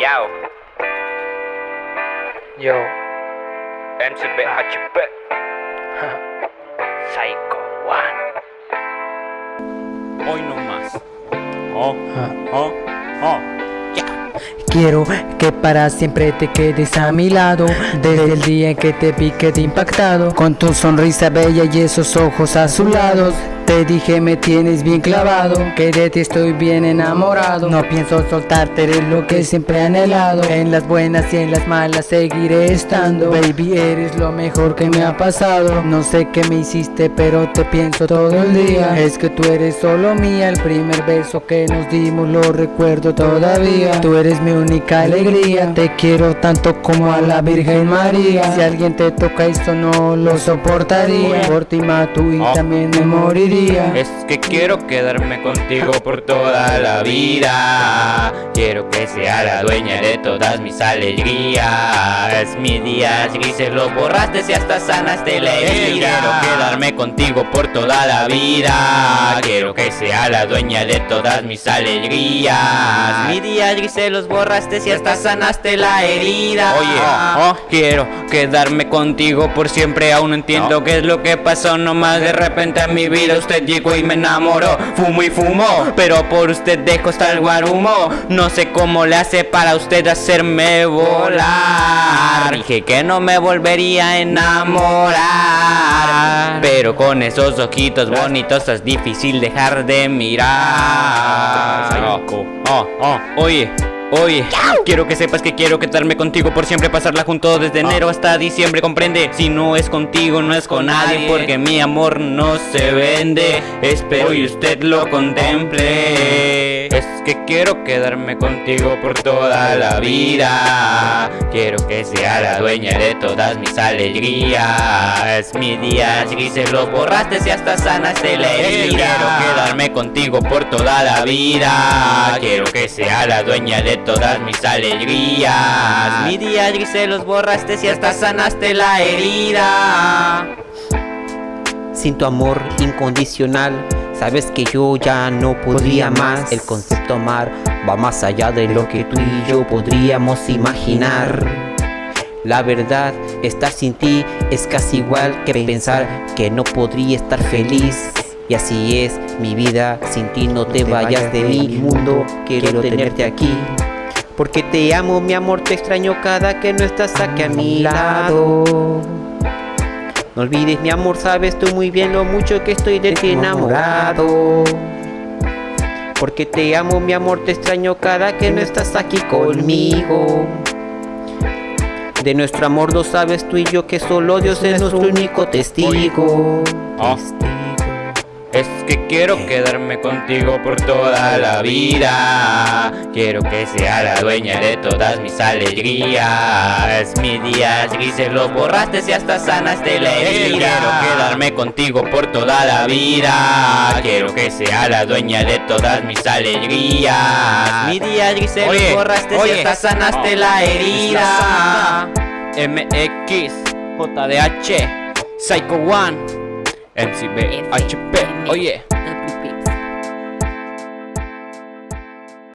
Yao, Yo, MCBHP, Psycho One. Hoy no más. Oh, oh, oh. quiero que para siempre te quedes a mi lado. Desde el día en que te vi quedé impactado. Con tu sonrisa bella y esos ojos azulados te dije me tienes bien clavado Que de ti estoy bien enamorado. No pienso soltarte, eres lo que siempre he anhelado. En las buenas y en las malas seguiré estando. Baby, eres lo mejor que me ha pasado. No sé qué me hiciste, pero te pienso todo el día. Es que tú eres solo mía El primer beso que nos dimos lo recuerdo todavía. Tú eres mi única alegría Te quiero tanto como a la Virgen María. Si alguien te toca esto no lo soportaría. Por ti mato y Oh. también me moriría Es que quiero quedarme contigo por toda la vida. Quiero que sea la dueña de todas mis alegrías. Mis días grises los borraste y hasta sanaste la herida. Quiero quedarme contigo por toda la vida. Quiero que sea la dueña de todas mis alegrías. Mis días grises los borraste y hasta sanaste la herida. Oye, oh, quiero quedarme contigo por siempre. Aún no entiendo qué es lo que pasó. Nomás de repente a mi vida usted llegó y me enamoró. Fumo y fumo, pero por usted dejo hasta el guarumo. No sé cómo le hace para usted hacerme volar. Dije que no me volvería a enamorar. Pero con esos ojitos bonitos es difícil dejar de mirar. Oh, oh, oh, oye Oye, quiero que sepas que quiero quedarme contigo por siempre Pasarla junto desde enero hasta diciembre Comprende, si no es contigo no es con nadie Porque mi amor no se vende. Espero y usted lo contemple que quiero quedarme contigo por toda la vida. Quiero que sea la dueña de todas mis alegrías. Mis días grises los borraste y hasta sanaste la herida. Quiero quedarme contigo por toda la vida. Quiero que sea la dueña de todas mis alegrías. Mis días grises los borraste y hasta sanaste la herida. Sin tu amor incondicional Sabes que yo ya no podría más. El concepto amar va más allá de lo que tú y yo podríamos imaginar. La verdad, estar sin ti es casi igual que pensar que no podría estar feliz. Y así es mi vida, sin ti no te vayas de mi mundo, quiero tenerte aquí. Porque te amo mi amor, te extraño cada que no estás aquí a mi lado no olvides mi amor, sabes tú muy bien lo mucho que estoy de ti enamorado. Porque te amo mi amor, te extraño cada que no estás aquí conmigo. De nuestro amor lo sabes tú y yo que solo Dios es nuestro único testigo. Oh. Es que quiero quedarme contigo por toda la vida. Quiero que sea la dueña de todas mis alegrías. Mis días grises los borraste y hasta sanaste la herida. Quiero quedarme contigo por toda la vida. Quiero que sea la dueña de todas mis alegrías. Mis días grises los borraste y hasta sanaste la herida. MX, JDH, Psycho One MCB, it, ah, oh yeah.